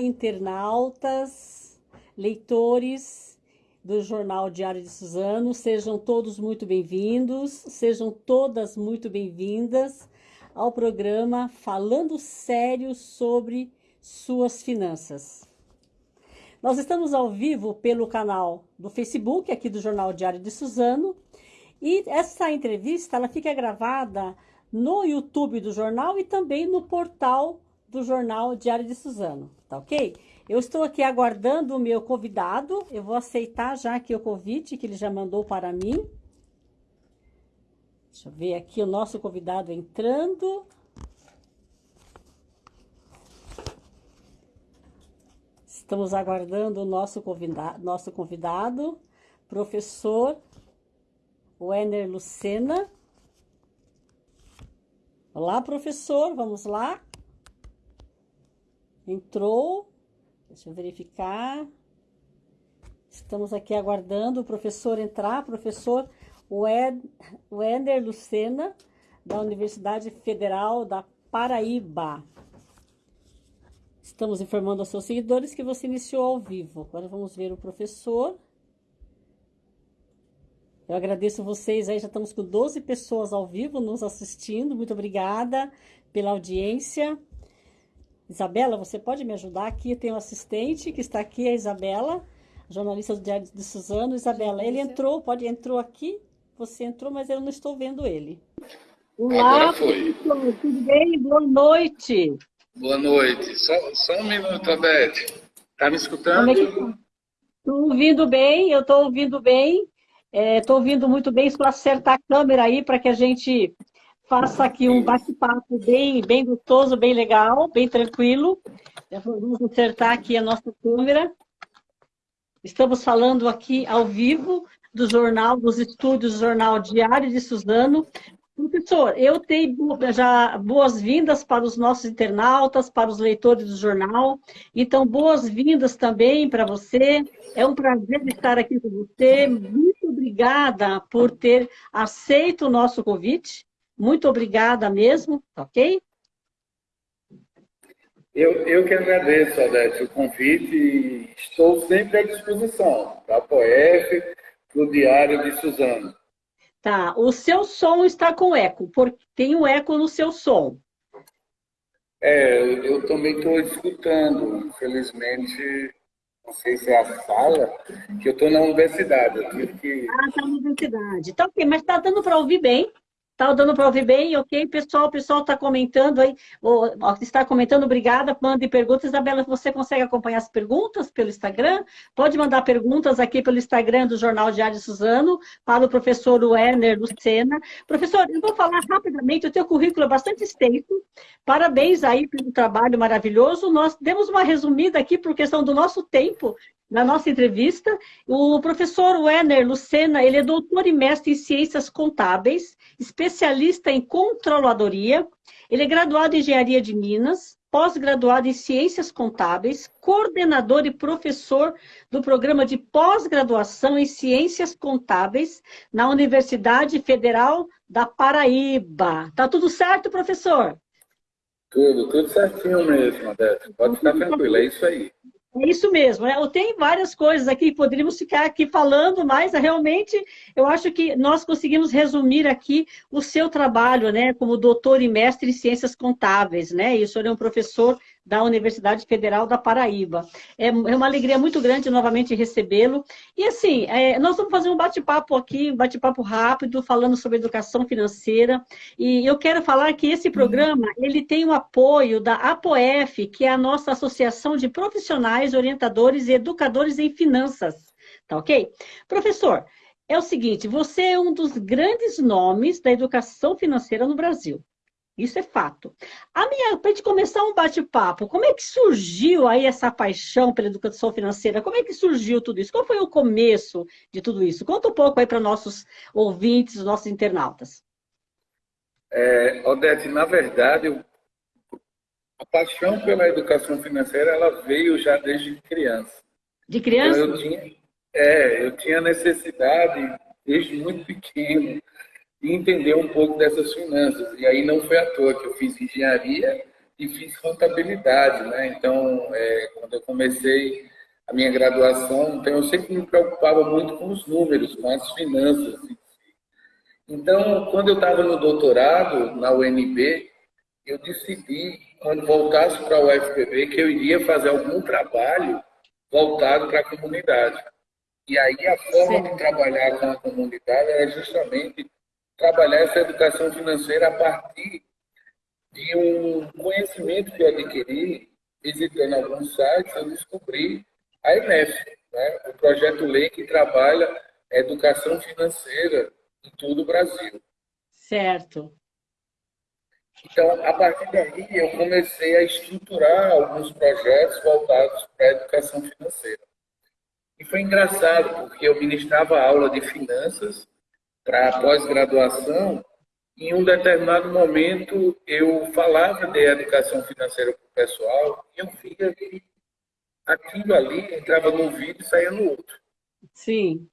Internautas, leitores do Jornal Diário de Suzano, sejam todos muito bem-vindos, sejam todas muito bem-vindas ao programa Falando Sério sobre Suas Finanças. Nós estamos ao vivo pelo canal do Facebook aqui do Jornal Diário de Suzano e essa entrevista ela fica gravada no YouTube do jornal e também no portal do Jornal Diário de Suzano, tá ok? Eu estou aqui aguardando o meu convidado, eu vou aceitar já aqui o convite que ele já mandou para mim. Deixa eu ver aqui o nosso convidado entrando. Estamos aguardando o nosso convidado, nosso convidado professor Wenner Lucena. Olá, professor, vamos lá. Entrou. Deixa eu verificar. Estamos aqui aguardando o professor entrar, professor Wender Lucena, da Universidade Federal da Paraíba. Estamos informando aos seus seguidores que você iniciou ao vivo. Agora vamos ver o professor. Eu agradeço vocês aí, já estamos com 12 pessoas ao vivo nos assistindo. Muito obrigada pela audiência. Isabela, você pode me ajudar aqui? Tenho um assistente que está aqui, a Isabela, jornalista do Diário de Suzano. Isabela, ele entrou, pode entrou aqui? Você entrou, mas eu não estou vendo ele. Olá, tudo bem? Boa noite. Boa noite. Só, só um minuto, Abete. Está me escutando? Estou é tá? ouvindo bem, eu estou ouvindo bem. Estou é, ouvindo muito bem. Só acertar a câmera aí para que a gente faça aqui um bate-papo bem, bem gostoso, bem legal, bem tranquilo. Vamos acertar aqui a nossa câmera. Estamos falando aqui ao vivo do jornal, dos estúdios do Jornal Diário de Suzano. Professor, eu tenho já boas-vindas para os nossos internautas, para os leitores do jornal. Então, boas-vindas também para você. É um prazer estar aqui com você. Muito obrigada por ter aceito o nosso convite. Muito obrigada mesmo, ok? Eu, eu que agradeço, Odete, o convite e estou sempre à disposição da POEF, para o Diário de Suzano. Tá, o seu som está com eco, porque tem um eco no seu som. É, eu, eu também estou escutando, infelizmente, não sei se é a sala, que eu estou na universidade. Eu tive que... Ah, está na universidade. Tá ok, mas está dando para ouvir bem. Tá dando para ouvir bem? Ok, pessoal, o pessoal está comentando aí, ou, está comentando, obrigada, mande perguntas. Isabela, você consegue acompanhar as perguntas pelo Instagram? Pode mandar perguntas aqui pelo Instagram do Jornal Diário de Suzano, para o professor Werner Lucena. Professor, eu vou falar rapidamente, o teu currículo é bastante extenso, parabéns aí pelo trabalho maravilhoso. Nós demos uma resumida aqui por questão do nosso tempo, na nossa entrevista. O professor Werner Lucena, ele é doutor e mestre em ciências contábeis, especialista em controladoria, ele é graduado em engenharia de Minas, pós-graduado em ciências contábeis, coordenador e professor do programa de pós-graduação em ciências contábeis na Universidade Federal da Paraíba. Tá tudo certo, professor? Tudo, tudo certinho mesmo, Adete. Pode ficar tranquilo, é isso aí. É isso mesmo. Né? Tenho várias coisas aqui, poderíamos ficar aqui falando, mas realmente eu acho que nós conseguimos resumir aqui o seu trabalho, né, como doutor e mestre em ciências contábeis, né? E o senhor é um professor da Universidade Federal da Paraíba. É, é uma alegria muito grande novamente recebê-lo. E assim, é, nós vamos fazer um bate-papo aqui, um bate-papo rápido, falando sobre educação financeira. E eu quero falar que esse programa, ele tem o apoio da APOEF, que é a nossa Associação de Profissionais, Orientadores e Educadores em Finanças. Tá ok? Professor, é o seguinte, você é um dos grandes nomes da educação financeira no Brasil. Isso é fato. A minha, para a gente começar um bate-papo, como é que surgiu aí essa paixão pela educação financeira? Como é que surgiu tudo isso? Qual foi o começo de tudo isso? Conta um pouco aí para nossos ouvintes, nossos internautas. É, Odete, na verdade, a paixão pela educação financeira, ela veio já desde criança. De criança? Então, eu tinha, é, eu tinha necessidade, desde muito pequeno, e entender um pouco dessas finanças. E aí não foi à toa que eu fiz engenharia e fiz contabilidade, né? Então, é, quando eu comecei a minha graduação, então eu sempre me preocupava muito com os números, com as finanças. Então, quando eu estava no doutorado, na UNB, eu decidi, quando voltasse para a UFPB, que eu iria fazer algum trabalho voltado para a comunidade. E aí a forma Sim. de trabalhar com a comunidade era justamente trabalhar essa educação financeira a partir de um conhecimento que eu adquiri visitando alguns sites, eu descobri a EMEF, né? o projeto lei que trabalha a educação financeira em todo o Brasil. Certo. Então, a partir daí, eu comecei a estruturar alguns projetos voltados para a educação financeira. E foi engraçado, porque eu ministrava aula de finanças para pós-graduação, em um determinado momento eu falava de educação financeira para o pessoal e eu via que aquilo ali entrava num vídeo e saía no outro. Sim.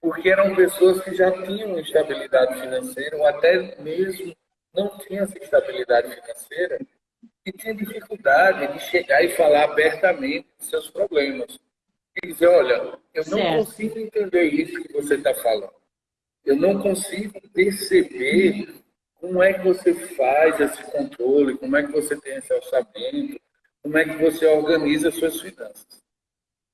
Porque eram pessoas que já tinham estabilidade financeira, ou até mesmo não tinham essa estabilidade financeira, e tinham dificuldade de chegar e falar abertamente dos seus problemas. E dizer, olha, eu não certo. consigo entender isso que você está falando. Eu não consigo perceber como é que você faz esse controle, como é que você tem esse orçamento, como é que você organiza suas finanças.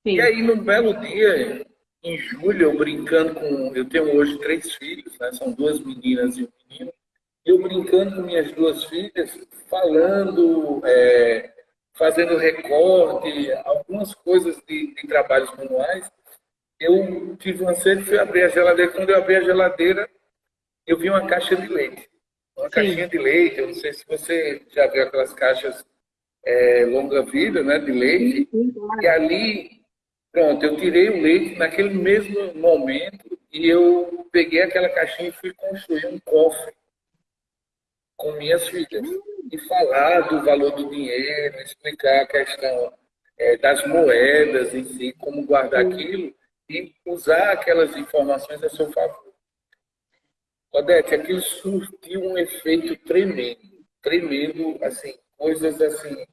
Sim. E aí, num belo dia, em julho, eu brincando com. Eu tenho hoje três filhos, né? são duas meninas e um menino. Eu brincando com minhas duas filhas, falando, é, fazendo recorte, algumas coisas de, de trabalhos manuais. Eu tive uma sede, fui abrir a geladeira. Quando eu abri a geladeira, eu vi uma caixa de leite. Uma Sim. caixinha de leite. Eu não sei se você já viu aquelas caixas é, longa-vida, né, de leite. E ali Pronto, eu tirei o leite naquele mesmo momento e eu peguei aquela caixinha e fui construir um cofre com minhas filhas. E falar do valor do dinheiro, explicar a questão é, das moedas em si, como guardar aquilo e usar aquelas informações a seu favor. Odete, aquilo surtiu um efeito tremendo, tremendo, assim, coisas assim,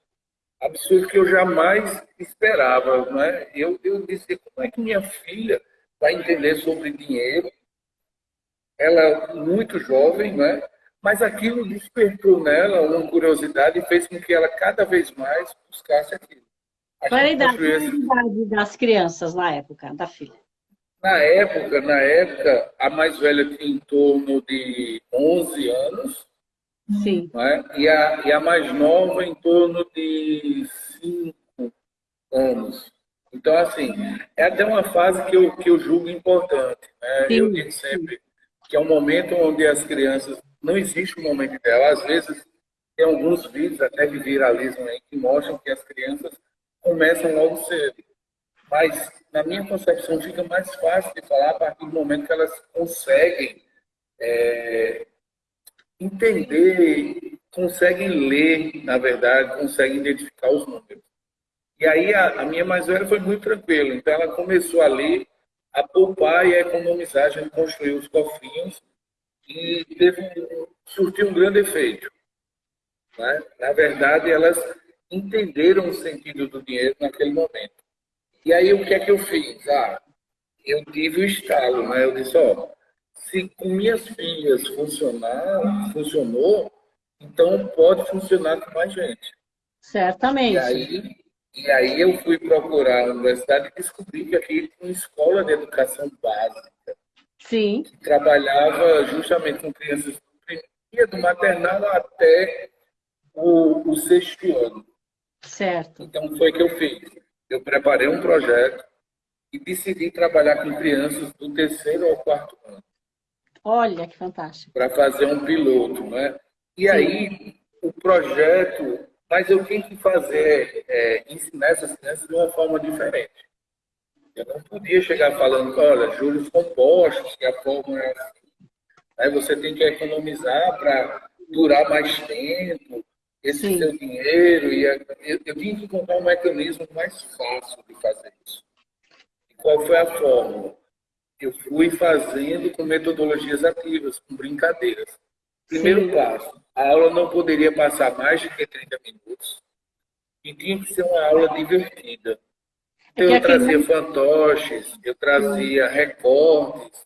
absurdo que eu jamais esperava. Né? Eu, eu disse, como é que minha filha vai entender sobre dinheiro? Ela muito jovem, né? mas aquilo despertou nela uma curiosidade e fez com que ela cada vez mais buscasse aquilo. Qual a idade, esse... idade das crianças na época, da filha? Na época, na época, a mais velha tinha em torno de 11 anos Sim. Né? E, a, e a mais nova em torno de cinco anos. Então, assim, é até uma fase que eu, que eu julgo importante. Né? Eu digo sempre que é um momento onde as crianças. Não existe um momento ideal. Às vezes, tem alguns vídeos até que viralizam aí que mostram que as crianças começam logo cedo. Mas, na minha concepção, fica mais fácil de falar a partir do momento que elas conseguem é, entender, conseguem ler, na verdade, conseguem identificar os números. E aí a, a, minha mais velha foi muito tranquila, então ela começou a ler, a poupar e a economizar, a gente construiu os cofrinhos e teve surtiu um grande efeito. Né? Na verdade, elas entenderam o sentido do dinheiro naquele momento. E aí o que é que eu fiz? Ah, eu tive o estalo, né? Eu disse, ó, se com minhas filhas funcionar, funcionou, então pode funcionar com mais gente. Certamente. E aí, e aí eu fui procurar a universidade e descobri que aqui tinha uma escola de educação básica. Sim. Que trabalhava justamente com crianças do, do maternal até o, o sexto ano. Certo. Então foi o que eu fiz. Eu preparei um projeto e decidi trabalhar com crianças do terceiro ao quarto ano. Olha que fantástico. Para fazer um piloto, né? E Sim. aí, o projeto, mas eu tenho que fazer, é, ensinar essas crianças de uma forma diferente. Eu não podia chegar falando, olha, juros compostos, que a forma é assim. Aí você tem que economizar para durar mais tempo, esse Sim. seu dinheiro. E eu, eu tinha que encontrar um mecanismo mais fácil de fazer isso. E qual foi a fórmula? eu fui fazendo com metodologias ativas, com brincadeiras. Primeiro Sim. passo, a aula não poderia passar mais de 30 minutos e tinha que ser uma aula divertida. Então, eu trazia fantoches, eu trazia recortes,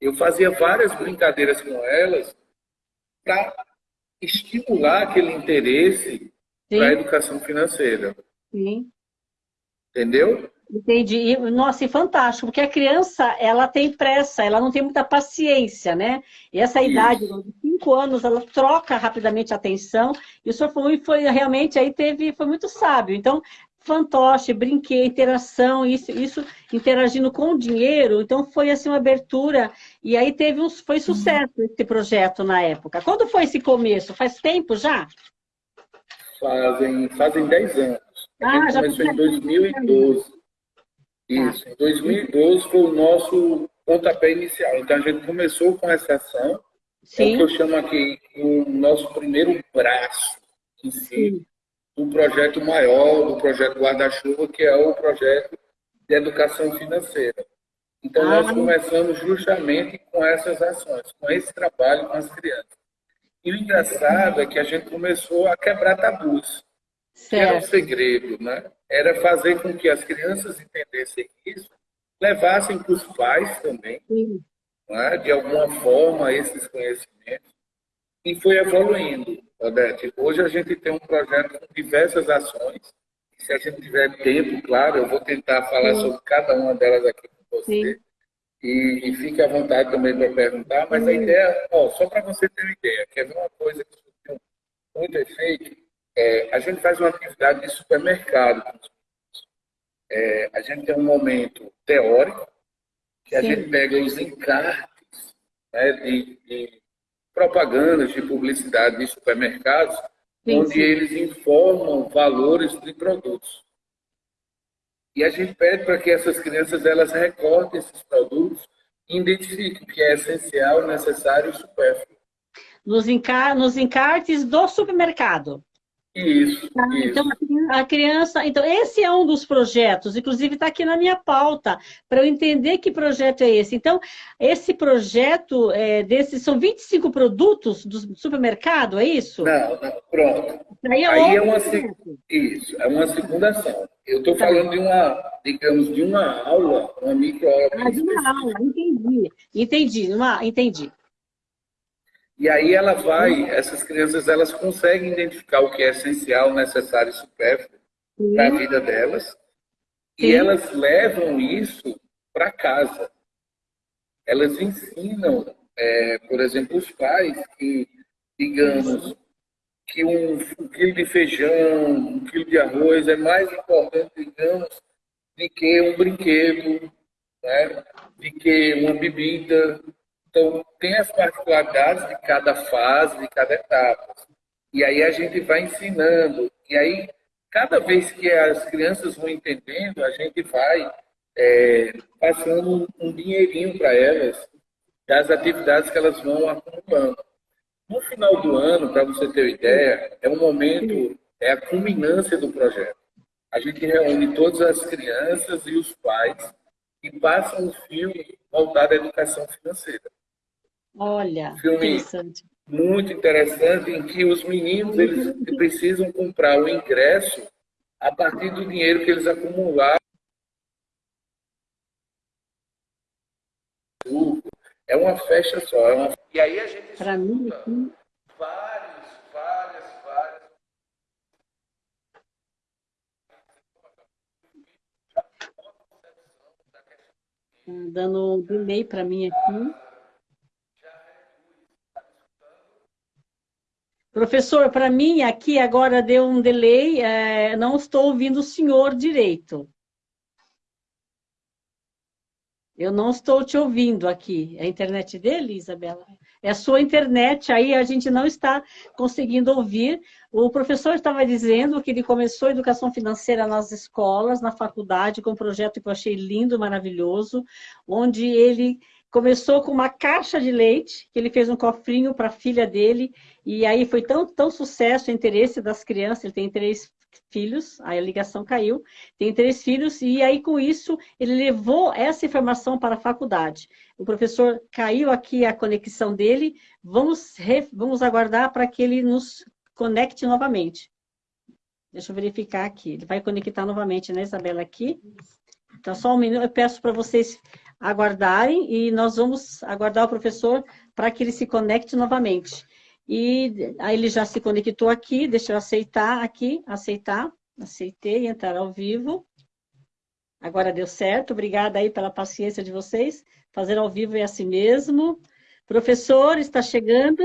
eu fazia várias brincadeiras com elas para estimular aquele interesse para a educação financeira. Sim. Entendeu? Entendi. Nossa, e fantástico, porque a criança, ela tem pressa, ela não tem muita paciência, né? E essa Isso. idade, de cinco anos, ela troca rapidamente a atenção, e o senhor foi, foi realmente, aí teve, foi muito sábio. Então, fantoche, brinquedo, interação, isso, isso interagindo com o dinheiro, então foi assim uma abertura, e aí teve uns, foi sucesso esse projeto na época. Quando foi esse começo? Faz tempo já? Fazem, fazem 10 anos. Ah, já começou em 2012. Isso, em 2012 foi o nosso pontapé inicial. Então a gente começou com essa ação, Sim. é o que eu chamo aqui o nosso primeiro braço em si, Sim. Do projeto maior, do projeto guarda-chuva, que é o projeto de educação financeira. Então ah. nós começamos justamente com essas ações, com esse trabalho com as crianças. E o engraçado é que a gente começou a quebrar tabus. Certo. Que era o segredo, né? era fazer com que as crianças entendessem isso, levassem para os pais também, é? de alguma forma, esses conhecimentos, e foi evoluindo, Odete. Hoje a gente tem um projeto com diversas ações, se a gente tiver tempo, claro, eu vou tentar falar Sim. sobre cada uma delas aqui com você. E, e, fique à vontade também para perguntar, mas Sim. a ideia, ó, só para você ter uma ideia, quer ver uma coisa que tem muito efeito? É, a gente faz uma atividade de supermercado. É, a gente tem um momento teórico, que a Sim. gente pega os encartes né, de, de, propagandas, de publicidade de supermercados, sim, onde sim. eles informam valores de produtos. E a gente pede para que essas crianças elas recortem esses produtos e identifiquem o que é essencial, necessário e supérfluo. Nos, encar nos encartes do supermercado. Isso, tá? isso. Então, a criança... Então, esse é um dos projetos, inclusive está aqui na minha pauta, para eu entender que projeto é esse. Então, esse projeto, é, desses, são 25 produtos do supermercado, é isso? Não, não pronto. Aí é, Aí é uma, isso, é uma segunda ação. Eu estou tá. falando de uma, digamos, de uma aula, uma microaula. Ah, de uma aula, entendi. Entendi, uma, entendi. E aí ela vai, essas crianças elas conseguem identificar o que é essencial, necessário e supérfluo para a vida delas. E elas levam isso para casa. Elas ensinam, é, por exemplo, os pais que, digamos, que um, um, quilo de feijão, um quilo de arroz é mais importante, digamos, do que um brinquedo, né? de que uma bebida, então, tem as particularidades de cada fase, de cada etapa. E aí a gente vai ensinando. E aí, cada vez que as crianças vão entendendo, a gente vai é, passando um dinheirinho para elas das atividades que elas vão acumulando. No final do ano, para você ter uma ideia, é um momento, é a culminância do projeto. A gente reúne todas as crianças e os pais e passa um filme voltado à educação financeira. Olha, filme interessante. muito interessante em que os meninos eles precisam comprar o ingresso a partir do dinheiro que eles acumularam. É uma festa só. É uma... E aí a gente Para mim, aqui... vários, várias, várias. Dando um delay para mim aqui. Professor, para mim aqui agora deu um delay, é, não estou ouvindo o senhor direito. Eu não estou te ouvindo aqui. É a internet dele, Isabela? É a sua internet, aí a gente não está conseguindo ouvir. O professor estava dizendo que ele começou a educação financeira nas escolas, na faculdade, com um projeto que eu achei lindo, maravilhoso, onde ele Começou com uma caixa de leite, que ele fez um cofrinho para a filha dele, e aí foi tão, tão sucesso o interesse das crianças, ele tem três, filhos, aí a ligação caiu, tem três filhos, e aí com isso ele levou essa informação para a faculdade. O professor caiu aqui a conexão dele, vamos, vamos aguardar para que ele nos conecte novamente. Deixa eu verificar aqui, ele vai conectar novamente, né, Isabela, aqui. Então, só um minuto, eu peço para vocês aguardarem e nós vamos aguardar o professor para que ele se conecte novamente. E aí ele já se conectou aqui, deixa eu aceitar aqui, aceitar, aceitei, entrar ao vivo. Agora deu certo, obrigada aí pela paciência de vocês. Fazer ao vivo é assim mesmo. Professor, está chegando.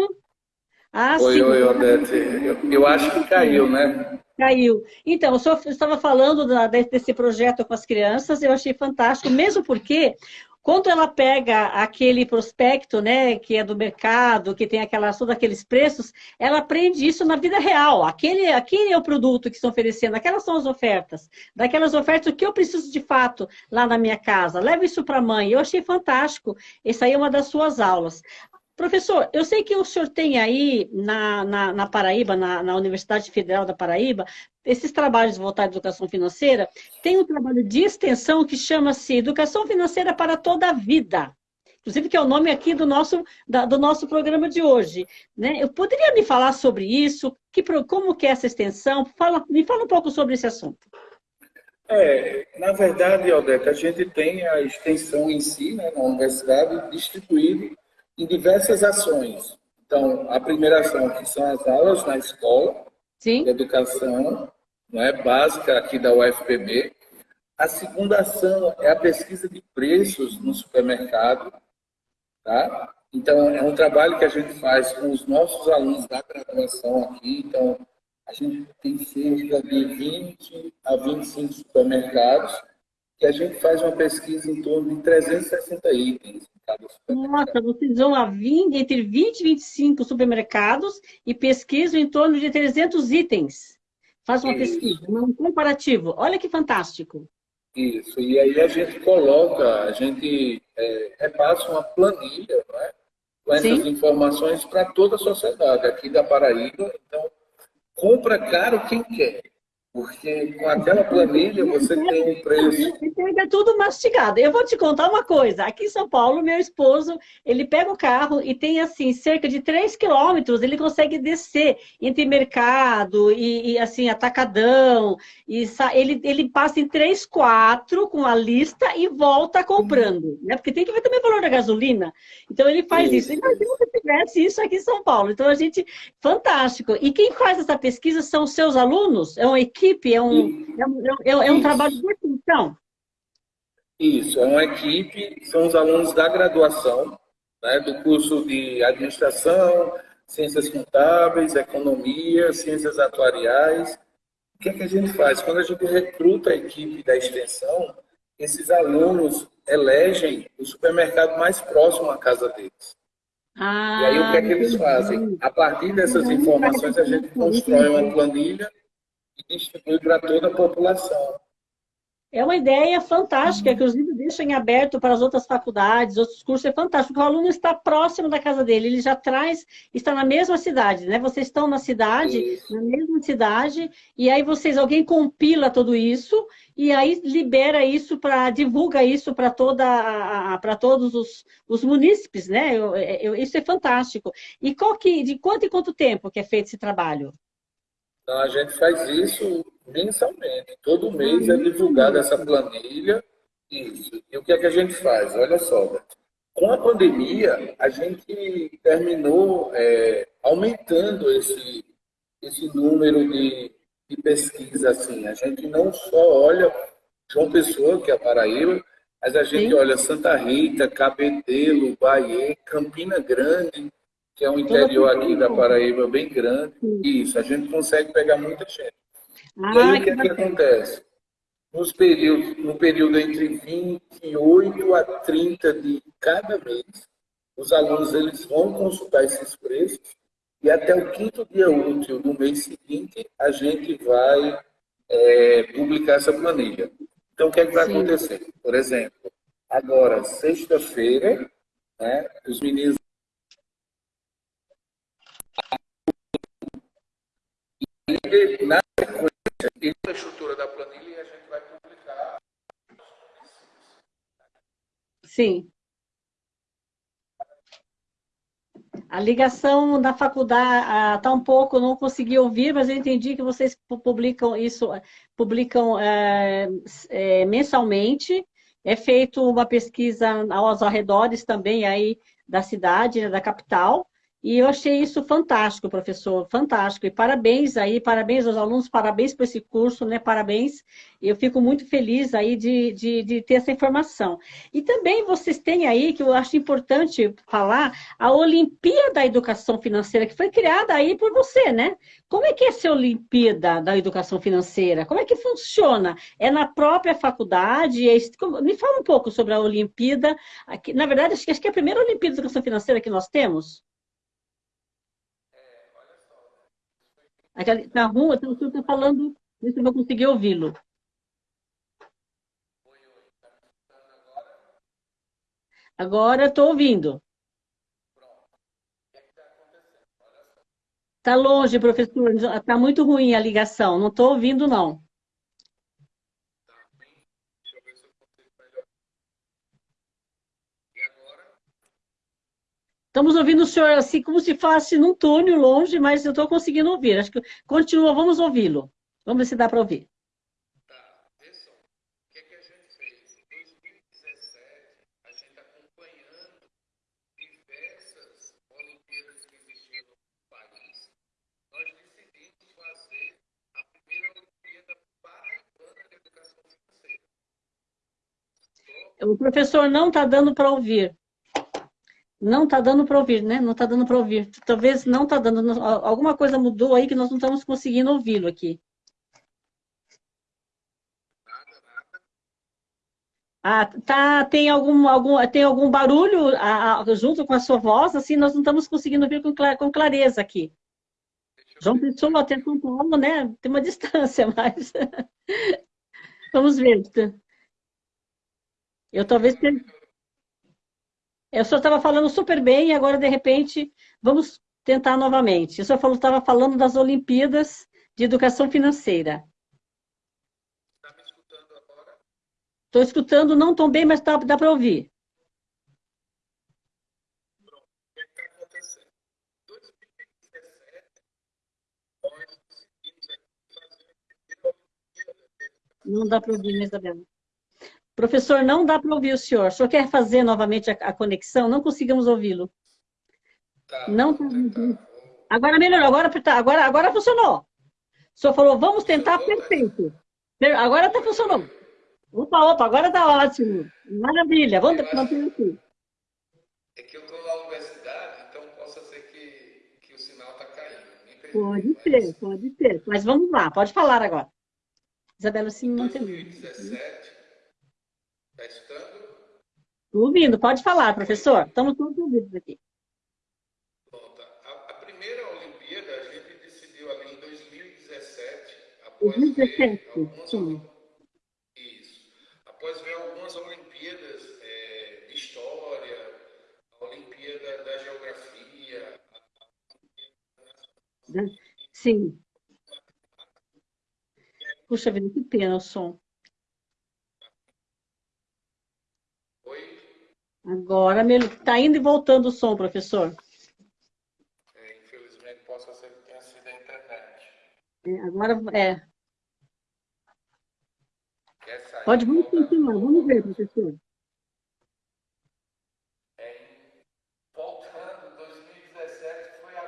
Ah, oi, sim. oi, Odete. Eu, eu, acho que caiu, né? Caiu. Então, eu estava falando da, desse projeto com as crianças, eu achei fantástico, mesmo porque quando ela pega aquele prospecto, né, que é do mercado, que tem aquelas, todos aqueles preços, ela aprende isso na vida real. Aquele, aquele é o produto que estão oferecendo, aquelas são as ofertas. Daquelas ofertas, o que eu preciso de fato lá na minha casa? Leva isso para a mãe. Eu achei fantástico. Essa aí é uma das suas aulas. Professor, eu sei que o senhor tem aí na, na, na Paraíba, na, na, Universidade Federal da Paraíba, esses trabalhos voltados à educação financeira, tem um trabalho de extensão que chama-se Educação Financeira para Toda a Vida. Inclusive, que é o nome aqui do nosso, da, do nosso programa de hoje. Né? Eu poderia me falar sobre isso? Que, como que é essa extensão? Fala, me fala um pouco sobre esse assunto. É, na verdade, Aldete, a gente tem a extensão em si, né, na universidade, distribuído em diversas ações. Então, a primeira ação, que são as aulas na escola, Sim. de educação é básica aqui da UFPB. A segunda ação é a pesquisa de preços no supermercado. Tá? Então, é um trabalho que a gente faz com os nossos alunos da graduação aqui. Então, a gente tem cerca de 20 a 25 supermercados que a gente faz uma pesquisa em torno de 360 itens. Nossa, vocês vão a 20, entre 20 e 25 supermercados e pesquisam em torno de 300 itens. Faz uma Isso. pesquisa, um comparativo. Olha que fantástico. Isso, e aí a gente coloca, a gente é, repassa uma planilha é? com essas Sim. informações para toda a sociedade aqui da Paraíba. Então, compra caro quem quer. Porque com aquela planilha você tem um preço. É tudo mastigado. Eu vou te contar uma coisa. Aqui em São Paulo, meu esposo, ele pega o carro e tem assim, cerca de 3 quilômetros, ele consegue descer entre mercado e, e assim, atacadão. E ele, ele passa em 3, 4 com a lista e volta comprando. Né? Porque tem que ver também o valor da gasolina. Então ele faz isso. isso. Imagina se tivesse isso aqui em São Paulo. Então a gente. Fantástico. E quem faz essa pesquisa são os seus alunos? É uma equipe equipe, é um, é um, é um, é um trabalho de extensão. Isso, é uma equipe, são os alunos da graduação, né, do curso de administração, ciências contábeis, economia, ciências atuariais. O que é que a gente faz? Quando a gente recruta a equipe da extensão, esses alunos elegem o supermercado mais próximo à casa deles. Ah, e aí o que é que eles fazem? A partir dessas informações, a gente constrói uma planilha e distribui para toda a população. É uma ideia fantástica, uhum. que os livros deixam em aberto para as outras faculdades, outros cursos, é fantástico. O aluno está próximo da casa dele, ele já traz, está na mesma cidade, né? Vocês estão na cidade, isso. na mesma cidade, e aí vocês, alguém compila tudo isso, e aí libera isso para, divulga isso para toda, para todos os, os munícipes, né? Eu, eu, isso é fantástico. E qual que, de quanto em quanto tempo que é feito esse trabalho? Então, a gente faz isso mensalmente. Todo mês é divulgada essa planilha. Isso. E o que é que a gente faz? Olha só, com a pandemia, a gente terminou é, aumentando esse, esse número de, de pesquisa. Assim. A gente não só olha João Pessoa, que é a Paraíba, mas a gente Sim. olha Santa Rita, Cabedelo, Bahia, Campina Grande, que é um interior aqui da Paraíba bem grande. Isso, a gente consegue pegar muita gente. Ah, e aí o que, é que acontece? Nos períodos, no período entre 28 a 30 de cada mês, os alunos eles vão consultar esses preços e até o quinto dia útil do mês seguinte a gente vai é, publicar essa planilha. Então, o que é que vai Sim. acontecer? Por exemplo, agora, sexta-feira, né, os meninos na sequência, a estrutura da planilha e a gente vai publicar. Sim. A ligação da faculdade está um pouco, não consegui ouvir, mas eu entendi que vocês publicam isso, publicam é, mensalmente. É feito uma pesquisa aos arredores também aí da cidade, né, da capital, e eu achei isso fantástico, professor, fantástico. E parabéns aí, parabéns aos alunos, parabéns por esse curso, né? Parabéns. Eu fico muito feliz aí de, de, de, ter essa informação. E também vocês têm aí, que eu acho importante falar, a Olimpíada da Educação Financeira, que foi criada aí por você, né? Como é que é essa Olimpíada da Educação Financeira? Como é que funciona? É na própria faculdade? É... Me fala um pouco sobre a Olimpíada. Na verdade, acho que é a primeira Olimpíada da Educação Financeira que nós temos. Na rua, o senhor está falando, isso eu vou conseguir ouvi-lo. Agora estou ouvindo. Está longe, professor. Está muito ruim a ligação. Não estou ouvindo, não. Estamos ouvindo o senhor assim, como se fosse num túnel longe, mas eu estou conseguindo ouvir. Acho que continua, vamos ouvi-lo. Vamos ver se dá para ouvir. Pessoal. O que, que a gente fez? Em 2017, a gente acompanhando diversas Olimpíadas que existiam no país, nós decidimos fazer a primeira Olimpíada paraibana de educação financeira. O professor não está dando para ouvir. Não está dando para ouvir, né? Não está dando para ouvir. Talvez não está dando. Alguma coisa mudou aí que nós não estamos conseguindo ouvi-lo aqui. Ah, tá, tem algum, algum, tem algum barulho a, a, junto com a sua voz, assim, nós não estamos conseguindo ouvir com, com clareza aqui. João Pessoa até São Paulo, né? Tem uma distância, mas... Vamos ver. Eu talvez tenha... O senhor estava falando super bem e agora, de repente, vamos tentar novamente. O senhor estava falando das Olimpíadas de Educação Financeira. Está me escutando agora? Estou escutando, não tão bem, mas dá, dá para ouvir. É está acontecendo? Em 2017, nós decidimos fazer a Não dá para ouvir, Isabela. Professor, não dá para ouvir o senhor. O senhor quer fazer novamente a, a conexão? Não conseguimos ouvi-lo. Tá, não Agora melhorou, agora, tá, agora, agora funcionou. O senhor falou, vamos tentar perfeito. Agora está funcionando. Opa, opa, agora está ótimo. Maravilha, vamos manter aqui. É que eu estou na universidade, então possa ser que, que o sinal está caindo. Pode ser, pode ser. Mas vamos lá, pode falar agora. Isabela, sim, não tem. 2017, Está escutando? Estou ouvindo, pode falar, professor. Estamos todos ouvidos aqui. Pronto. A, a, primeira Olimpíada a gente decidiu ali em 2017, após 2017, algumas, sim. Isso. Após ver algumas Olimpíadas é, de História, a Olimpíada da Geografia. A... Sim. Puxa vida, que pena o som. Agora está indo e voltando o som, professor. É, infelizmente, possa ser que tenha sido a internet. É, agora é. Pode, vamos continuar, vamos ver, professor. É, voltando, 2017 foi a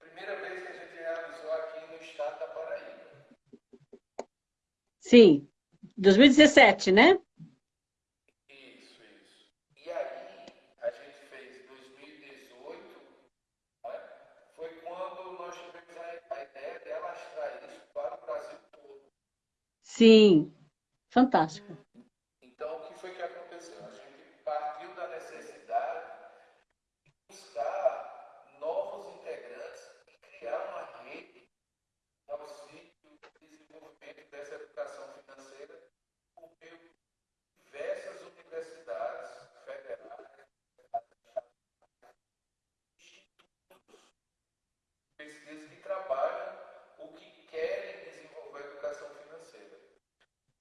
primeira vez que a gente realizou aqui no estado da Paraíba. Sim, 2017, né? Sim, fantástico. Então, o que foi que aconteceu? A gente partiu da necessidade de buscar novos integrantes e criar uma rede de auxílio e desenvolvimento dessa educação financeira por meio de diversas universidades federais, institutos, pesquisas que trabalham o que querem desenvolver a educação financeira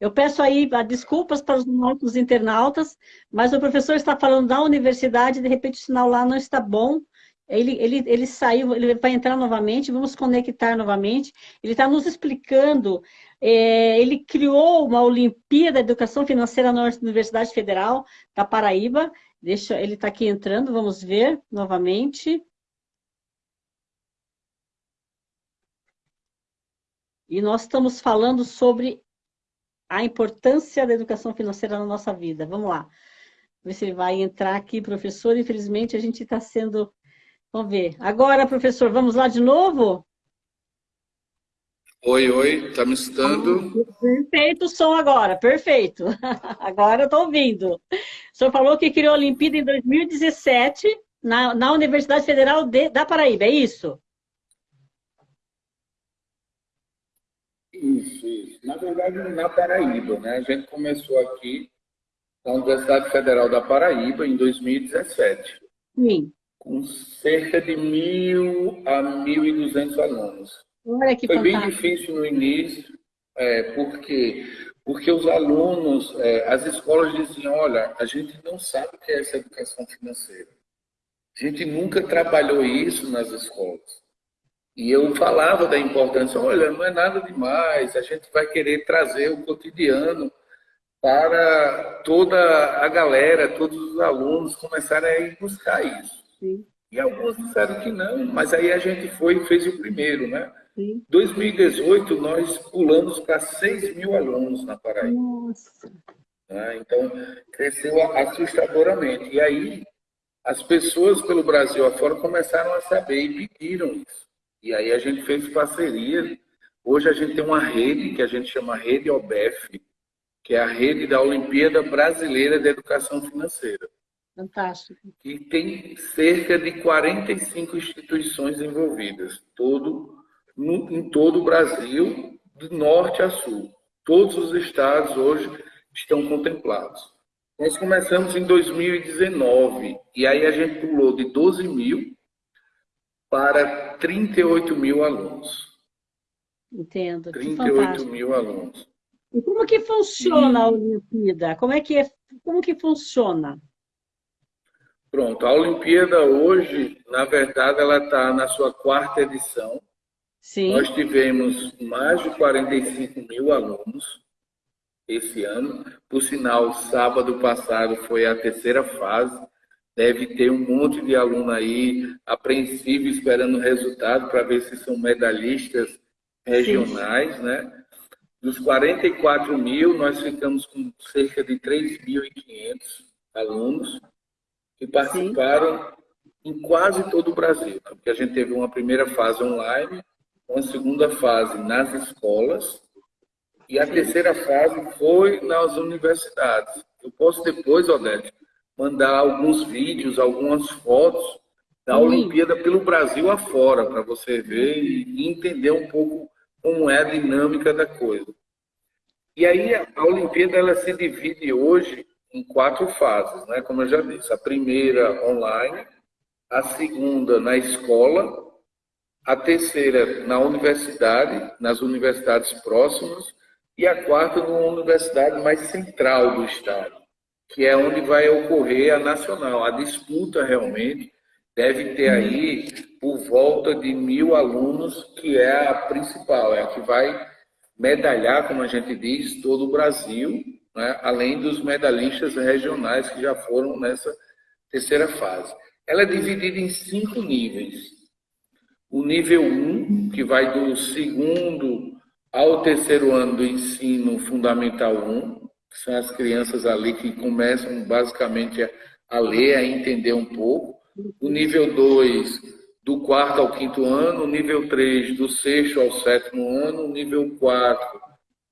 eu peço aí desculpas para os nossos internautas, mas o professor está falando da universidade, de repente o sinal lá não está bom, ele, ele, ele saiu, ele vai entrar novamente, vamos conectar novamente. Ele está nos explicando, é, ele criou uma Olimpíada de Educação Financeira na Universidade Federal da Paraíba, Deixa, ele está aqui entrando, vamos ver novamente. E nós estamos falando sobre a importância da educação financeira na nossa vida. Vamos lá. Ver se ele vai entrar aqui, professor. Infelizmente, a gente está sendo... Vamos ver. Agora, professor, vamos lá de novo? Oi, oi, está me escutando? Perfeito o som agora, perfeito. Agora eu estou ouvindo. O senhor falou que criou a Olimpíada em 2017 na, na Universidade Federal de, da Paraíba, é isso? Isso, isso. Na verdade, na Paraíba, né? A gente começou aqui na Universidade Federal da Paraíba em 2017. Sim. Com cerca de mil a mil e duzentos alunos. Olha que Foi fantástico. bem difícil no início, é, porque, porque os alunos, é, as escolas diziam, olha, a gente não sabe o que é essa educação financeira. A gente nunca trabalhou isso nas escolas. E eu falava da importância, olha, não é nada demais, a gente vai querer trazer o cotidiano para toda a galera, todos os alunos começarem a ir buscar isso. Sim. E alguns disseram que não, mas aí a gente foi e fez o primeiro, né? Sim. 2018, nós pulamos para 6 mil alunos na Paraíba. Nossa. Né? Então, cresceu assustadoramente. E aí, as pessoas pelo Brasil afora começaram a saber e pediram isso. E aí a gente fez parceria. Hoje a gente tem uma rede que a gente chama Rede OBEF, que é a rede da Olimpíada Brasileira de Educação Financeira. Fantástico. Que tem cerca de 45 instituições envolvidas, todo no, em todo o Brasil, do norte a sul. Todos os estados hoje estão contemplados. Nós começamos em 2019 e aí a gente pulou de 12 mil para 38 mil alunos. Entendo. 38 mil alunos. E como que funciona a Olimpíada? Como é que é, como que funciona? Pronto, a Olimpíada hoje, na verdade, ela está na sua quarta edição. Sim. Nós tivemos mais de 45 mil alunos esse ano. Por sinal, sábado passado foi a terceira fase. Deve ter um monte de aluno aí apreensivo esperando o resultado para ver se são medalhistas regionais, Sim. né? Dos 44 mil, nós ficamos com cerca de 3.500 alunos que participaram Sim. em quase todo o Brasil, porque a gente teve uma primeira fase online, uma segunda fase nas escolas e a terceira fase foi nas universidades. Eu posso depois, Odete, mandar alguns vídeos, algumas fotos da Olimpíada pelo Brasil afora, para você ver e entender um pouco como é a dinâmica da coisa. E aí a Olimpíada ela se divide hoje em quatro fases, né? Como eu já disse, a primeira online, a segunda na escola, a terceira na universidade, nas universidades próximas, e a quarta numa universidade mais central do estado, que é onde vai ocorrer a nacional. A disputa realmente deve ter aí por volta de mil alunos, que é a principal, é a que vai medalhar, como a gente diz, todo o Brasil, né? além dos medalhistas regionais que já foram nessa terceira fase. Ela é dividida em cinco níveis. O nível 1, um, que vai do segundo ao terceiro ano do ensino fundamental 1, são as crianças ali que começam basicamente a, ler, a entender um pouco. O nível 2, do quarto ao quinto ano. O nível 3, do sexto ao sétimo ano. O nível 4,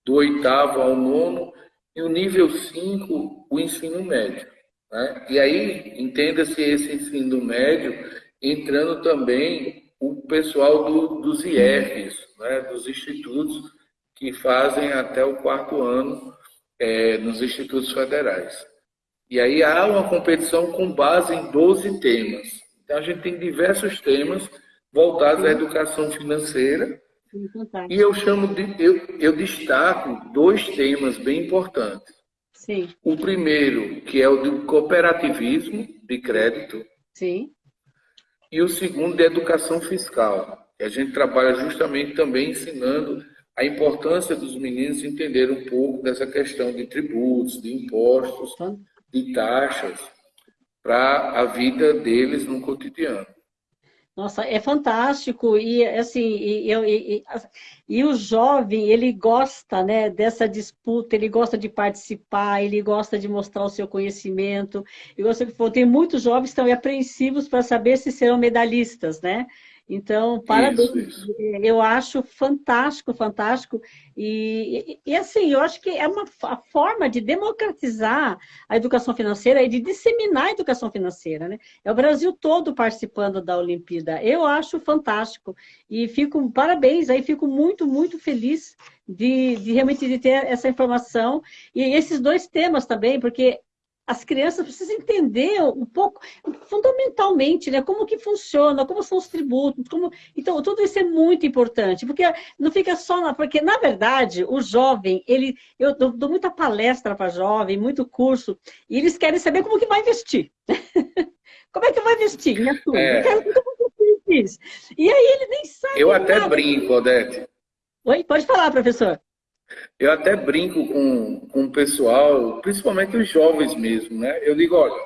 do oitavo ao nono. E o nível 5, o ensino médio. Né? E aí, entenda-se esse ensino médio entrando também o pessoal do, dos IEFs, né? dos institutos que fazem até o quarto ano é, nos institutos federais. E aí há uma competição com base em 12 temas. Então, a gente tem diversos temas voltados à educação financeira. E eu chamo de, eu, eu destaco dois temas bem importantes. Sim. O primeiro, que é o do cooperativismo de crédito. Sim. E o segundo, de educação fiscal. A gente trabalha justamente também ensinando a importância dos meninos entender um pouco dessa questão de tributos, de impostos, de taxas para a vida deles no cotidiano. Nossa, é fantástico e assim e, e, e, e, o jovem ele gosta né dessa disputa, ele gosta de participar, ele gosta de mostrar o seu conhecimento. E você tem muitos jovens que estão apreensivos para saber se serão medalhistas, né? Então, parabéns. Isso, isso. Eu acho fantástico, fantástico. E, e, e, assim, eu acho que é uma forma de democratizar a educação financeira e de disseminar a educação financeira. Né? É o Brasil todo participando da Olimpíada. Eu acho fantástico. E fico, parabéns, aí fico muito, muito feliz de, de realmente de ter essa informação. E esses dois temas também, porque as crianças precisam entender um pouco, fundamentalmente, né, como que funciona, como são os tributos, como... Então, tudo isso é muito importante, porque não fica só... Na... Porque, na verdade, o jovem, ele... Eu dou, dou muita palestra para jovem, muito curso, e eles querem saber como que vai investir. como é que vai investir? Minha turma? É... E aí ele nem sabe Eu até nada. brinco, Odete. Oi, pode falar, professor. Eu até brinco com, com o pessoal, principalmente os jovens mesmo, né? Eu digo, olha,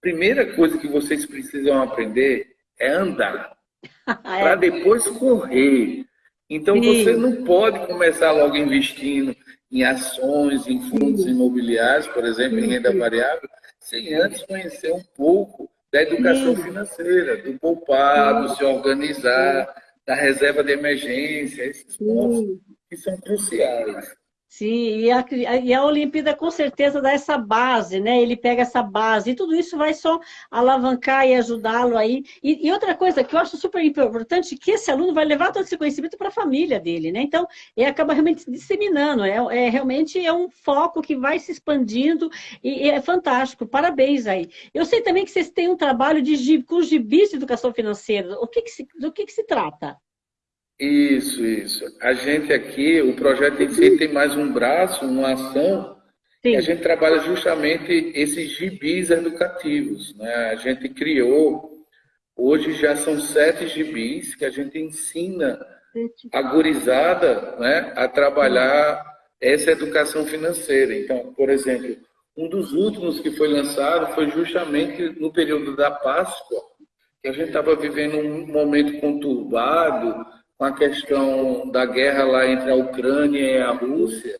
primeira coisa que vocês precisam aprender é andar, é. para depois correr. Então você não pode começar logo investindo em ações, em fundos imobiliários, por exemplo, em renda variável, sem antes conhecer um pouco da educação financeira, do poupar, do se organizar, da reserva de emergência, esses pontos que são cruciais. Sim, e a, e a Olimpíada com certeza dá essa base, né? Ele pega essa base, e tudo isso vai só alavancar e ajudá-lo aí. E, e, outra coisa que eu acho super importante, que esse aluno vai levar todo esse conhecimento para a família dele, né? Então, ele acaba realmente disseminando, é, é, realmente é um foco que vai se expandindo e, e, é fantástico. Parabéns aí. Eu sei também que vocês têm um trabalho de, com gibis de educação financeira. O que, que se, do que, que se trata? Isso, isso. A gente aqui, o projeto em si tem mais um braço, uma ação, Sim. e a gente trabalha justamente esses gibis educativos. Né? A gente criou, hoje já são sete gibis que a gente ensina a gurizada né, a trabalhar essa educação financeira. Então, por exemplo, um dos últimos que foi lançado foi justamente no período da Páscoa, que a gente estava vivendo um momento conturbado, com a questão da guerra lá entre a Ucrânia e a Rússia.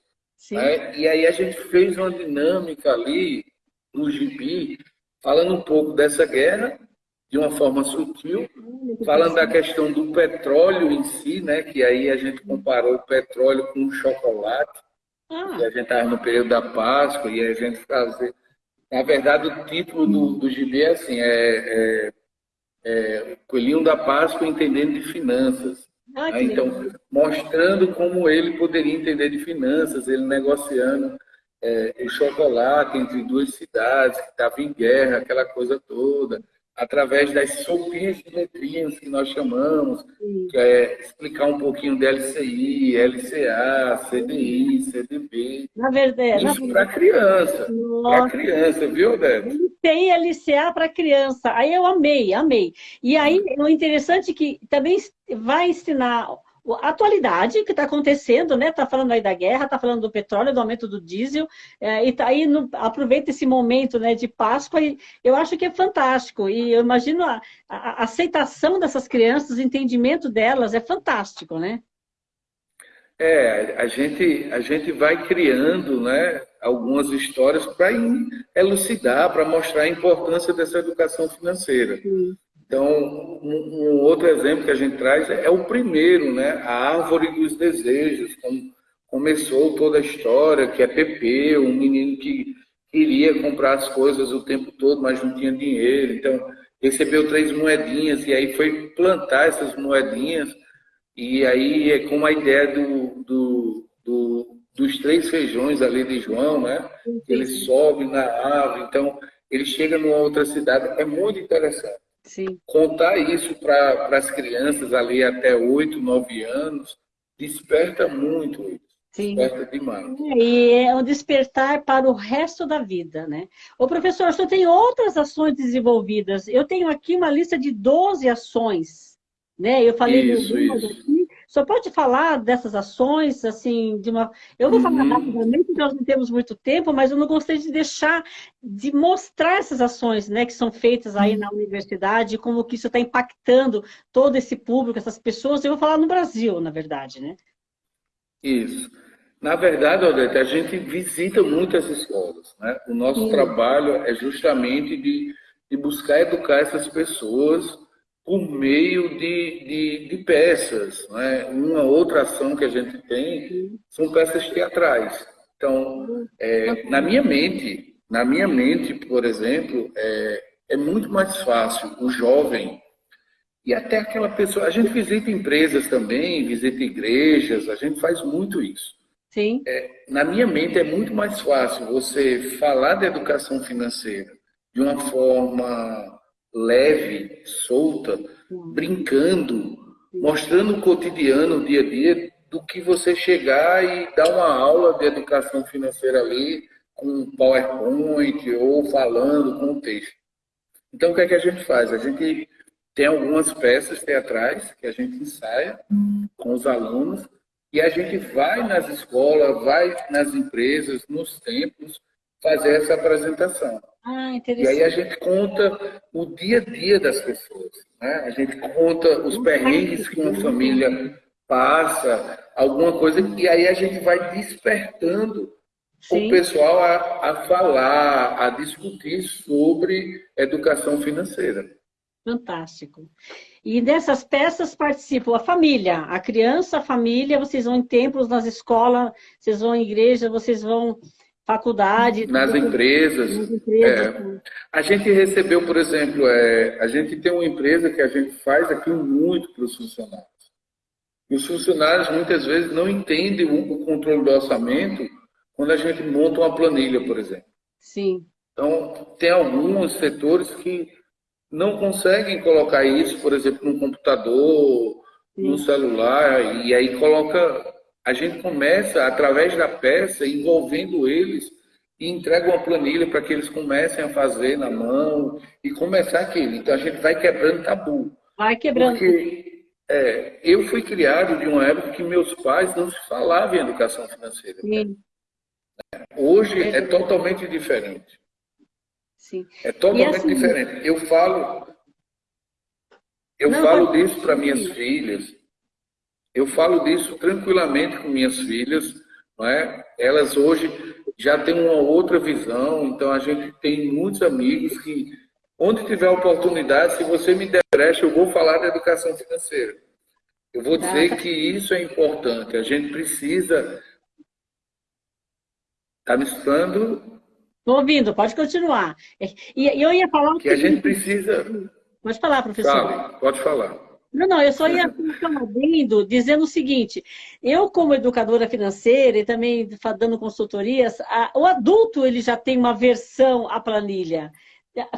Né? E aí a gente fez uma dinâmica ali no gibi, falando um pouco dessa guerra, de uma forma sutil, falando da questão do petróleo em si, né? que aí a gente comparou o petróleo com o chocolate, ah. e a gente estava no período da Páscoa, e a gente fazia... Na verdade, o título do, do gibi é assim, é, é, é Coelhinho da Páscoa entendendo de finanças. Ah, né? então, mostrando como ele poderia entender de finanças, ele negociando é, o chocolate entre duas cidades, que estava em guerra, aquela coisa toda, através das sopinhas de letrinhas que nós chamamos, que é explicar um pouquinho da LCI, LCA, CDI, CDB. Na verdade. Isso para criança. Para criança, viu, Débora? Tem LCA para criança. Aí eu amei, amei. E aí, o interessante é que também vai ensinar a atualidade que está acontecendo, né? Está falando aí da guerra, está falando do petróleo, do aumento do diesel, é, e tá aí no, aproveita esse momento né, de Páscoa, e eu acho que é fantástico. E eu imagino a, a, aceitação dessas crianças, o entendimento delas é fantástico, né? É, a gente, a gente vai criando né, algumas histórias para elucidar, para mostrar a importância dessa educação financeira. Sim. Então, um, um, outro exemplo que a gente traz é o primeiro, né? A árvore dos desejos, como, começou toda a história, que é Pepe, um menino que queria comprar as coisas o tempo todo, mas não tinha dinheiro. Então, recebeu três moedinhas e aí foi plantar essas moedinhas. E aí é com a ideia do, do, do, dos três feijões ali de João, né? Ele sobe na árvore, então ele chega numa outra cidade. É muito interessante. Sim. Contar isso para as crianças ali até 8, 9 anos desperta muito isso. Sim. Desperta demais. E é um despertar para o resto da vida, né? O professor, o senhor tem outras ações desenvolvidas. Eu tenho aqui uma lista de 12 ações, né? Eu falei isso, isso. aqui. Senhor pode falar dessas ações, assim, de uma... Eu vou falar uhum. rapidamente, porque nós não temos muito tempo, mas eu não gostei de deixar de mostrar essas ações, né, que são feitas aí uhum. na universidade, como que isso está impactando todo esse público, essas pessoas. Eu vou falar no Brasil, na verdade, né? Isso. Na verdade, Odete, a gente visita muitas escolas. Né? O nosso Sim. trabalho é justamente de, de, buscar educar essas pessoas por meio de, de, de peças. Né? Uma outra ação que a gente tem são peças teatrais. Então, é, na minha mente, na minha mente, por exemplo, é, é muito mais fácil o jovem e até aquela pessoa. A gente visita empresas também, visita igrejas, a gente faz muito isso. Sim. É, na minha mente é muito mais fácil você falar de educação financeira de uma forma leve, solta, brincando, mostrando o cotidiano, o dia a dia, do que você chegar e dar uma aula de educação financeira ali com PowerPoint ou falando com o texto. Então, o que é que a gente faz? A gente tem algumas peças teatrais que a gente ensaia com os alunos e a gente vai nas escolas, vai nas empresas, nos templos, fazer essa apresentação. Ah, e aí a gente conta o dia a dia das pessoas. Né? A gente conta os perrengues que uma família passa, alguma coisa, e aí a gente vai despertando Sim. o pessoal a, a falar, a discutir sobre educação financeira. Fantástico. E dessas peças participam a família, a criança, a família, vocês vão em templos, nas escolas, vocês vão em igreja, vocês vão faculdade. Nas tudo, empresas. Nas empresas é. A gente recebeu, por exemplo, é, a gente tem uma empresa que a gente faz aqui muito para os funcionários. E os funcionários muitas vezes não entendem o, o controle do orçamento quando a gente monta uma planilha, por exemplo. Sim. Então, tem alguns setores que não conseguem colocar isso, por exemplo, no computador, Sim. no celular, e aí coloca. A gente começa, através da peça, envolvendo eles e entrega uma planilha para que eles comecem a fazer na mão e começar aquilo. Então a gente vai quebrando tabu. Vai quebrando. Porque é, eu fui criado de uma época que meus pais não se falavam em educação financeira. Sim. Hoje é, é totalmente diferente. Sim. É totalmente assim, diferente. Eu falo, eu não, falo disso para minhas filhas. Eu falo disso tranquilamente com minhas filhas, não é? Elas hoje já têm uma outra visão, então a gente tem muitos amigos que, onde tiver oportunidade, se você me der brecha, eu vou falar da educação financeira. Eu vou dizer tá. que isso é importante. A gente precisa. Está me escutando? Estou ouvindo, pode continuar. E eu ia falar... Que a gente precisa... Pode falar, professor. Fala, pode falar. Não, não, eu só ia ficar dizendo o seguinte, eu como educadora financeira e também dando consultorias, a, o adulto ele já tem uma versão à planilha.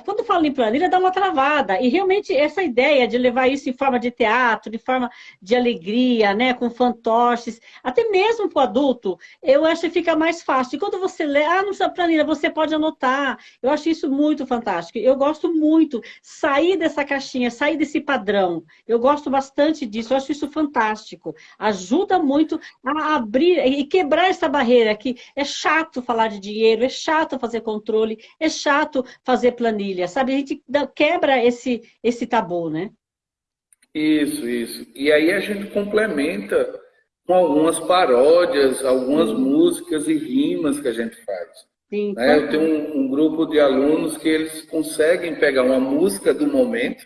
Quando falo em planilha, dá uma travada. E realmente essa ideia de levar isso em forma de teatro, de forma de alegria, né, com fantoches, até mesmo para o adulto, eu acho que fica mais fácil. E quando você lê, ah, não precisa planilha, você pode anotar. Eu acho isso muito fantástico. Eu gosto muito sair dessa caixinha, sair desse padrão. Eu gosto bastante disso, eu acho isso fantástico. Ajuda muito a abrir e quebrar essa barreira que é chato falar de dinheiro, é chato fazer controle, é chato fazer planilha planilha, sabe? A gente quebra esse, esse tabu, né? Isso, isso. E aí a gente complementa com algumas paródias, algumas músicas e rimas que a gente faz. Sim, né? Eu tenho um, um, grupo de alunos que eles conseguem pegar uma música do momento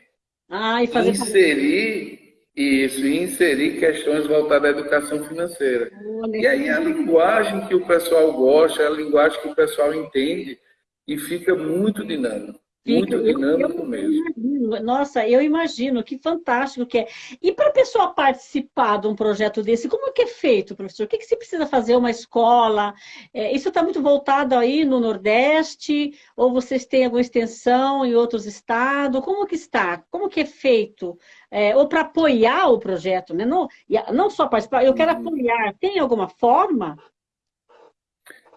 ah, e fazer inserir Isso, e inserir questões voltadas à educação financeira. Olha. E aí a linguagem que o pessoal gosta, a linguagem que o pessoal entende, e fica muito dinâmico. Muito dinâmico eu, mesmo. Imagino, nossa, eu imagino, que fantástico que é. E para a pessoa participar de um projeto desse, como é que é feito, professor? O que, que você precisa fazer? Uma escola? É, isso está muito voltado aí no Nordeste? Ou vocês têm alguma extensão em outros estados? Como que está? Como que é feito? É, ou para apoiar o projeto, né? Não, não só participar, eu quero uhum. apoiar. Tem alguma forma?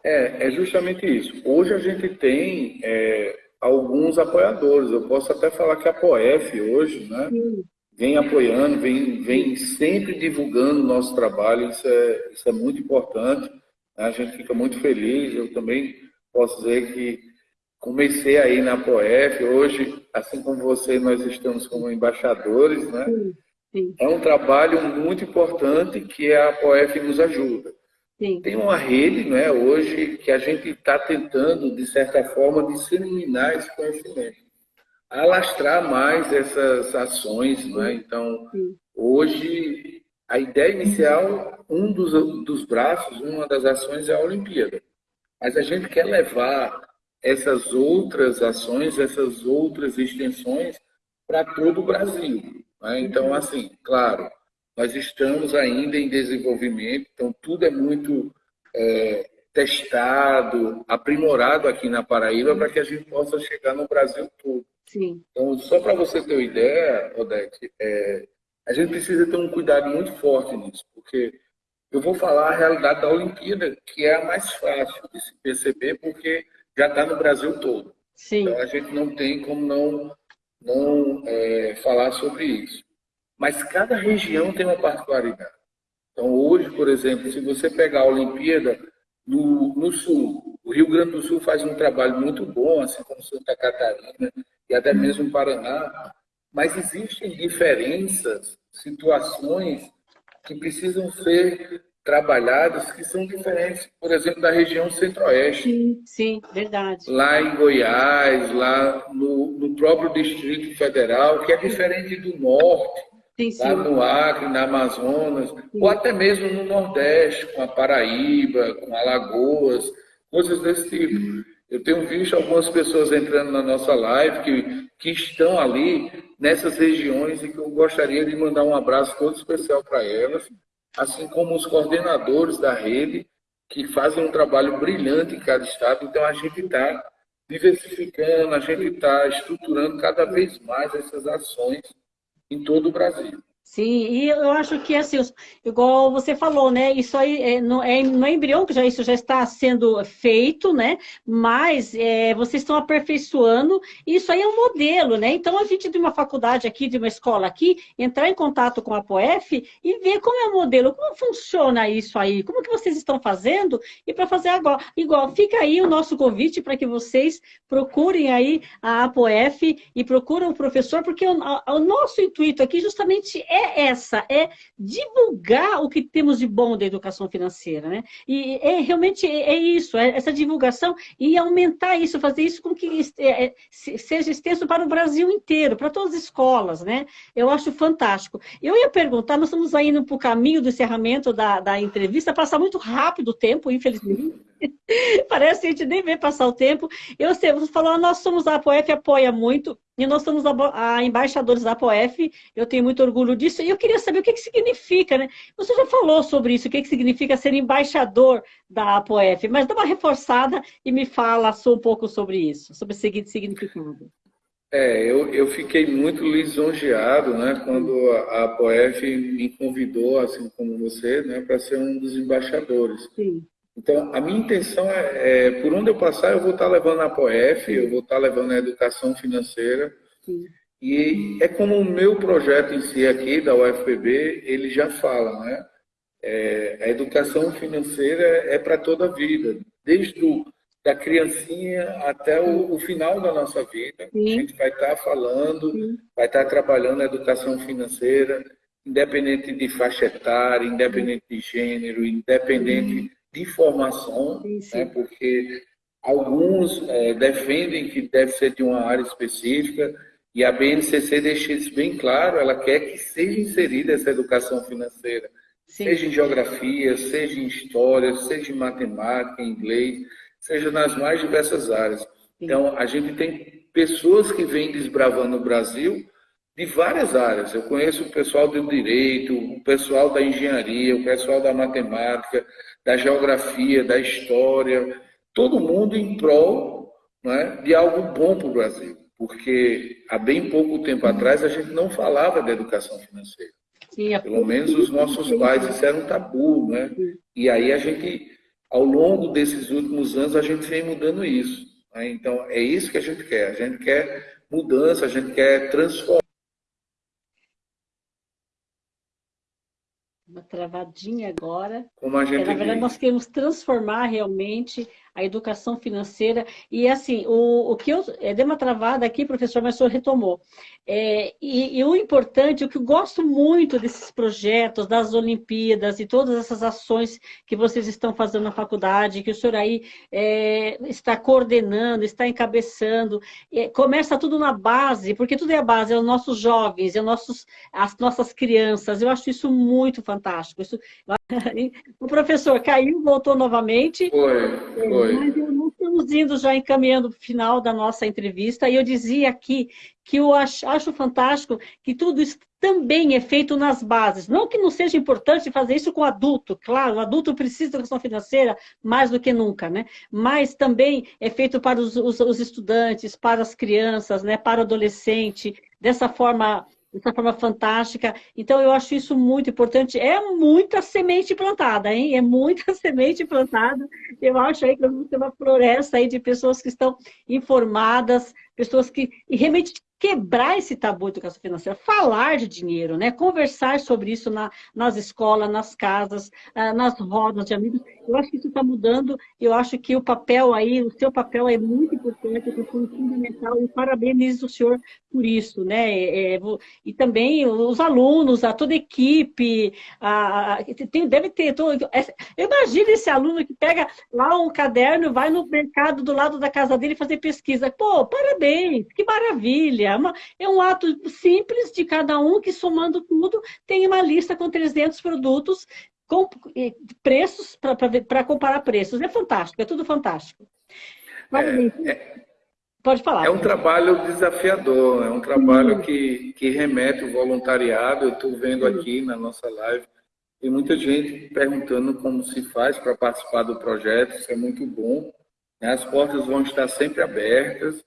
É, é justamente isso. Hoje a gente tem é, alguns apoiadores. Eu posso até falar que a POF hoje, né, vem apoiando, vem, vem sempre divulgando o nosso trabalho. Isso é, isso é muito importante. Né? A gente fica muito feliz. Eu também posso dizer que comecei aí na POF. Hoje, assim como você, nós estamos como embaixadores, né? Sim, sim. É um trabalho muito importante que a POF nos ajuda. Sim. Tem uma rede né, hoje que a gente está tentando, de certa forma, disseminar esse conhecimento, alastrar mais essas ações. Né? Então, Sim. hoje, a ideia inicial, um dos, dos braços, uma das ações é a Olimpíada. Mas a gente quer levar essas outras ações, essas outras extensões para todo o Brasil. Né? Então, assim, claro, nós estamos ainda em desenvolvimento, então tudo é muito é, testado, aprimorado aqui na Paraíba para que a gente possa chegar no Brasil todo. Sim. Então, só para você ter uma ideia, Odete, é, a gente precisa ter um cuidado muito forte nisso, porque eu vou falar a realidade da Olimpíada, que é a mais fácil de se perceber, porque já está no Brasil todo. Sim. Então, a gente não tem como não, não é, falar sobre isso. Mas cada região tem uma particularidade. Então, hoje, por exemplo, se você pegar a Olimpíada no, no Sul, o Rio Grande do Sul faz um trabalho muito bom, assim como Santa Catarina e até mesmo Paraná, mas existem diferenças, situações que precisam ser trabalhadas que são diferentes, por exemplo, da região centro-oeste. Sim, sim, verdade. Lá em Goiás, lá no, no próprio Distrito Federal, que é diferente do norte, Sim, sim. lá no Acre, na Amazonas, sim. ou até mesmo no Nordeste, com a Paraíba, com Alagoas, coisas desse tipo. Eu tenho visto algumas pessoas entrando na nossa live que, que estão ali nessas regiões e que eu gostaria de mandar um abraço todo especial para elas, assim como os coordenadores da rede, que fazem um trabalho brilhante em cada estado. Então a gente está diversificando, a gente está estruturando cada vez mais essas ações em todo o Brasil. Sim, e eu acho que, assim, igual você falou, né, isso aí é no, é no embrião que já, isso já está sendo feito, né, mas é, vocês estão aperfeiçoando, isso aí é um modelo, né, então a gente de uma faculdade aqui, de uma escola aqui, entrar em contato com a POEF e ver como é o modelo, como funciona isso aí, como que vocês estão fazendo, e para fazer agora, igual, fica aí o nosso convite para que vocês procurem aí a APOEF e procurem o professor, porque o, o nosso intuito aqui justamente é é essa, é divulgar o que temos de bom da educação financeira, né? E é realmente é, isso, é essa divulgação e aumentar isso, fazer isso com que é, é seja extenso para o Brasil inteiro, para todas as escolas, né? Eu acho fantástico. Eu ia perguntar, nós estamos indo para o caminho do encerramento da, da entrevista, passa muito rápido o tempo, infelizmente. Parece que a gente nem vê passar o tempo. Eu sei, você falou, nós somos a APOEF, apoia muito, e nós somos a, a embaixadores da APOEF, eu tenho muito orgulho disso, e eu queria saber o que, que significa, né? Você já falou sobre isso, o que, que significa ser embaixador da APOEF, mas dá uma reforçada e me fala só um pouco sobre isso, sobre o seguinte significado. É, eu, eu fiquei muito lisonjeado, né, quando a APOEF me convidou, assim como você, né, para ser um dos embaixadores. Sim. Então, a minha intenção é, é, por onde eu passar, eu vou estar levando a POF, eu vou estar levando a educação financeira. Sim. E é como o meu projeto em si aqui, da UFPB, ele já fala, né? É, a educação financeira é para toda a vida, desde o, da criancinha até o, o final da nossa vida. Sim. A gente vai estar falando, Sim. vai estar trabalhando a educação financeira, independente de faixa etária, independente de gênero, independente de formação, né, porque alguns é, defendem que deve ser de uma área específica E a BNCC deixa isso bem claro, ela quer que seja inserida essa educação financeira, Sim. seja em geografia, seja em história, seja em matemática, em inglês, seja nas mais diversas áreas. Sim. Então, a gente tem pessoas que vêm desbravando o Brasil de várias áreas. Eu conheço o pessoal do direito, o pessoal da engenharia, o pessoal da matemática, da geografia, da história, todo mundo em prol né, de algo bom para o Brasil. Porque há bem pouco tempo atrás a gente não falava de educação financeira. Sim, é Pelo menos os nossos pais disseram um tabu, né? E aí a gente, ao longo desses últimos anos, a gente vem mudando isso. Né? Então, é isso que a gente quer. A gente quer mudança, a gente quer transformar. Uma travadinha agora. Como a gente é, na verdade, nós queremos transformar realmente a educação financeira. E assim, o, o que eu é, dei uma travada aqui, professor, mas o senhor retomou. É, e, e, o importante, o que eu gosto muito desses projetos, das Olimpíadas e todas essas ações que vocês estão fazendo na faculdade, que o senhor aí é, está coordenando, está encabeçando, é, começa tudo na base, porque tudo é a base, é os nossos jovens, é os nossos, as nossas crianças. Eu acho isso muito fantástico. Isso, o professor caiu, voltou novamente. Foi, foi. Foi. Mas estamos indo já encaminhando para o final da nossa entrevista, e eu dizia aqui que eu acho, acho fantástico que tudo isso também é feito nas bases. Não que não seja importante fazer isso com o adulto, claro, o adulto precisa de educação financeira mais do que nunca, né? Mas também é feito para os, os, os estudantes, para as crianças, né? para o adolescente, dessa forma dessa forma fantástica. Então, eu acho isso muito importante. É muita semente plantada, hein? É muita semente plantada. Eu acho aí que vamos ter uma floresta aí de pessoas que estão informadas, pessoas que realmente quebrar esse tabu de educação financeira, falar de dinheiro, né? conversar sobre isso na, nas escolas, nas casas, ah, nas rodas de amigos. Eu acho que isso está mudando, eu acho que o papel aí, o seu papel é muito importante, é fundamental, e parabenizo o senhor por isso, né? É, é e também os alunos, a toda a equipe, a, tem, deve ter. Todo, é, imagina esse aluno que pega lá um caderno, vai no mercado do lado da casa dele fazer pesquisa. Pô, parabéns, que maravilha! É, é um ato simples de cada um que, somando tudo, tem uma lista com 300 produtos com preços para comparar preços. É fantástico, é tudo fantástico. É, é, Pode falar. É um trabalho desafiador, é um trabalho que, que remete o voluntariado. Eu estou vendo aqui na nossa live, tem muita gente perguntando como se faz para participar do projeto, isso é muito bom. As portas vão estar sempre abertas.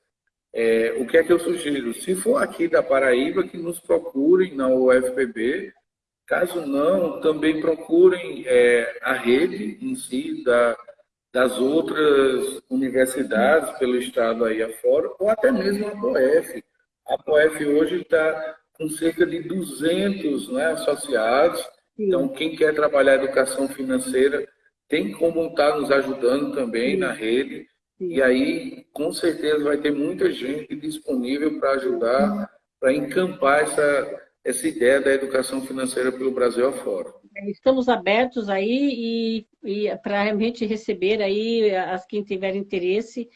É, o que é que eu sugiro? Se for aqui da Paraíba, que nos procurem na UFPB. Caso não, também procurem é, a rede em si da, das outras universidades pelo estado aí afora, ou até mesmo a POF. A POF hoje está com cerca de 200 né, associados, então quem quer trabalhar educação financeira tem como estar tá nos ajudando também na rede. E aí, com certeza, vai ter muita gente disponível para ajudar, para encampar essa, essa ideia da educação financeira pelo Brasil afora. Estamos abertos aí e, e para realmente receber aí as quem tiver interesse.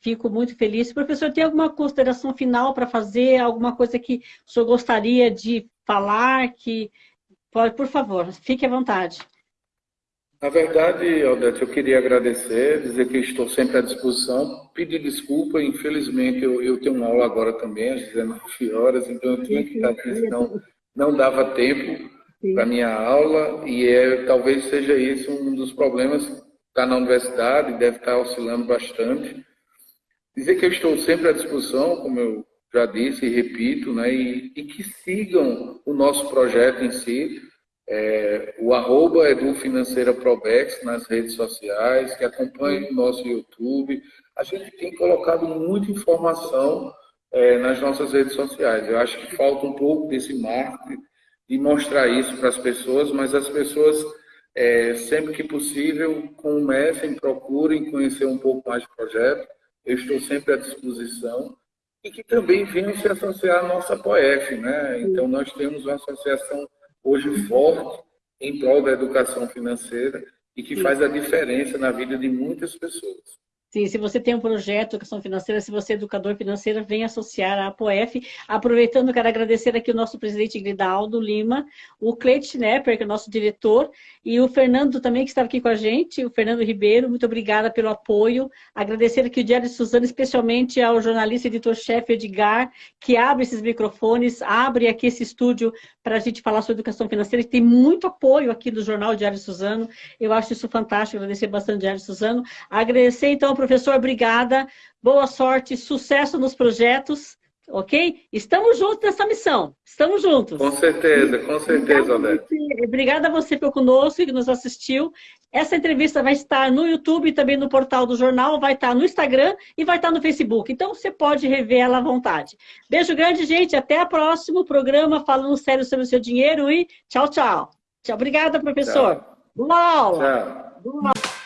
Fico muito feliz. Professor, tem alguma consideração final para fazer? Alguma coisa que o senhor gostaria de falar? Que por favor, fique à vontade. Na verdade, Aldete, eu queria agradecer, dizer que estou sempre à disposição, pedir desculpa, infelizmente eu, eu tenho uma aula agora também, às 19 horas, então eu tinha que estar aqui, senão não dava tempo para minha aula, e é, talvez seja isso um dos problemas, está na universidade, deve estar oscilando bastante. Dizer que eu estou sempre à disposição, como eu já disse e repito, né, e, e que sigam o nosso projeto em si, é, o arroba Edu Financeira Probex nas redes sociais, que acompanhe o nosso YouTube. A gente tem colocado muita informação é, nas nossas redes sociais. Eu acho que falta um pouco desse marketing de mostrar isso para as pessoas, mas as pessoas, é, sempre que possível, comecem, procurem conhecer um pouco mais do projeto. Eu estou sempre à disposição. E que também venham se associar à nossa POEF, né? Então, nós temos uma associação hoje forte em prol da educação financeira e que faz a diferença na vida de muitas pessoas. Sim, se você tem um projeto de educação financeira, se você é educador financeiro, vem associar à APOF. Aproveitando, quero agradecer aqui o nosso presidente Gridaldo Lima, o Cleide Schnepper, que é o nosso diretor, e o Fernando também, que estava aqui com a gente, o Fernando Ribeiro, muito obrigada pelo apoio. Agradecer aqui o Diário de Suzano, especialmente ao jornalista editor-chefe Edgar, que abre esses microfones, abre aqui esse estúdio para a gente falar sobre educação financeira, que tem muito apoio aqui do jornal Diário de Suzano. Eu acho isso fantástico, agradecer bastante o Diário de Suzano. Agradecer, então, professor, obrigada. Boa sorte, sucesso nos projetos, ok? Estamos juntos nessa missão. Estamos juntos. Com certeza, com certeza, Odete. Obrigada a você que ficou conosco e que nos assistiu. Essa entrevista vai estar no YouTube e também no portal do jornal, vai estar no Instagram e vai estar no Facebook. Então, você pode rever ela à vontade. Beijo grande, gente. Até o próximo programa Falando Sério sobre o Seu Dinheiro e tchau, tchau. Tchau. Obrigada, professor. Tchau. Boa aula. Tchau. Boa aula.